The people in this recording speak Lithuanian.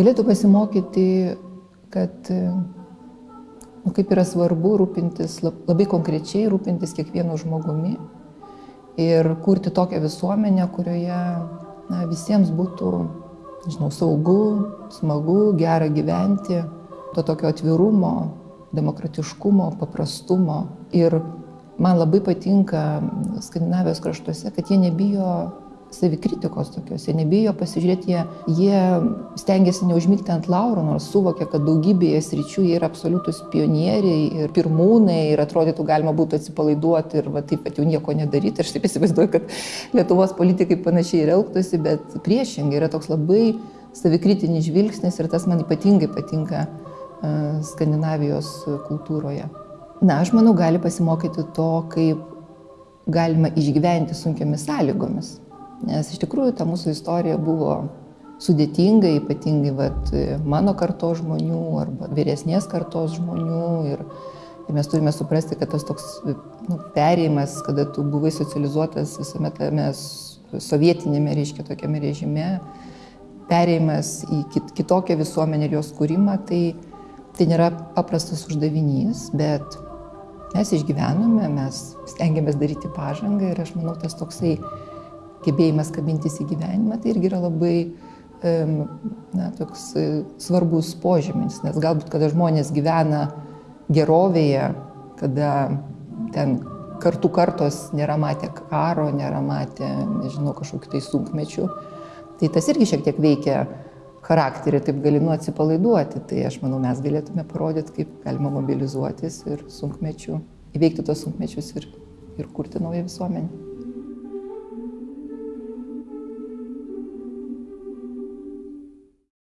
galėtų pasimokyti, kad nu, kaip yra svarbu rūpintis, labai konkrečiai rūpintis kiekvienu žmogumi ir kurti tokią visuomenę, kurioje na, visiems būtų, žinau, saugu, smagu, gera gyventi, to tokio atvirumo, demokratiškumo, paprastumo. Ir man labai patinka Skandinavijos kraštuose, kad jie nebijo savikritikos tokios, jie nebijo pasižiūrėti, jie, jie stengiasi neužmygti ant lauro, nors suvokia, kad daugybėje sričių jie yra absoliutus pionieriai ir pirmūnai ir atrodytų galima būtų atsipalaiduoti ir va, taip pat jau nieko nedaryti. Aš taip įsivaizduoju, kad Lietuvos politikai panašiai ir elgtųsi, bet priešingai yra toks labai savikritinis žvilgsnis ir tas man ypatingai patinka uh, Skandinavijos kultūroje. Na, aš manau, gali pasimokyti to, kaip galima išgyventi sunkiomis sąlygomis. Nes iš tikrųjų ta mūsų istorija buvo sudėtinga, ypatingai vat, mano kartos žmonių arba vyresnės kartos žmonių. Ir, ir mes turime suprasti, kad tas toks nu, perėjimas, kada tu buvai socializuotas visame tame sovietinėme, reiškia, tokiame režime, perėjimas į kit, kitokią visuomenę ir jos kūrimą, tai, tai nėra paprastas uždavinys, bet mes išgyvenome, mes stengiamės daryti pažangą ir aš manau, tas toksai gebėjimas kabintis į gyvenimą, tai irgi yra labai na, toks e, svarbus požymis, nes galbūt, kada žmonės gyvena gerovėje, kada ten kartų kartos nėra matę karo, nėra matę, nežinau, kažkokiu tai sunkmečiu, tai tas irgi šiek tiek veikia charakterį, taip gali nu atsipalaiduoti. Tai aš manau, mes galėtume parodyti, kaip galima mobilizuotis ir sunkmečių, įveikti tos sunkmečius ir, ir kurti naują visuomenę.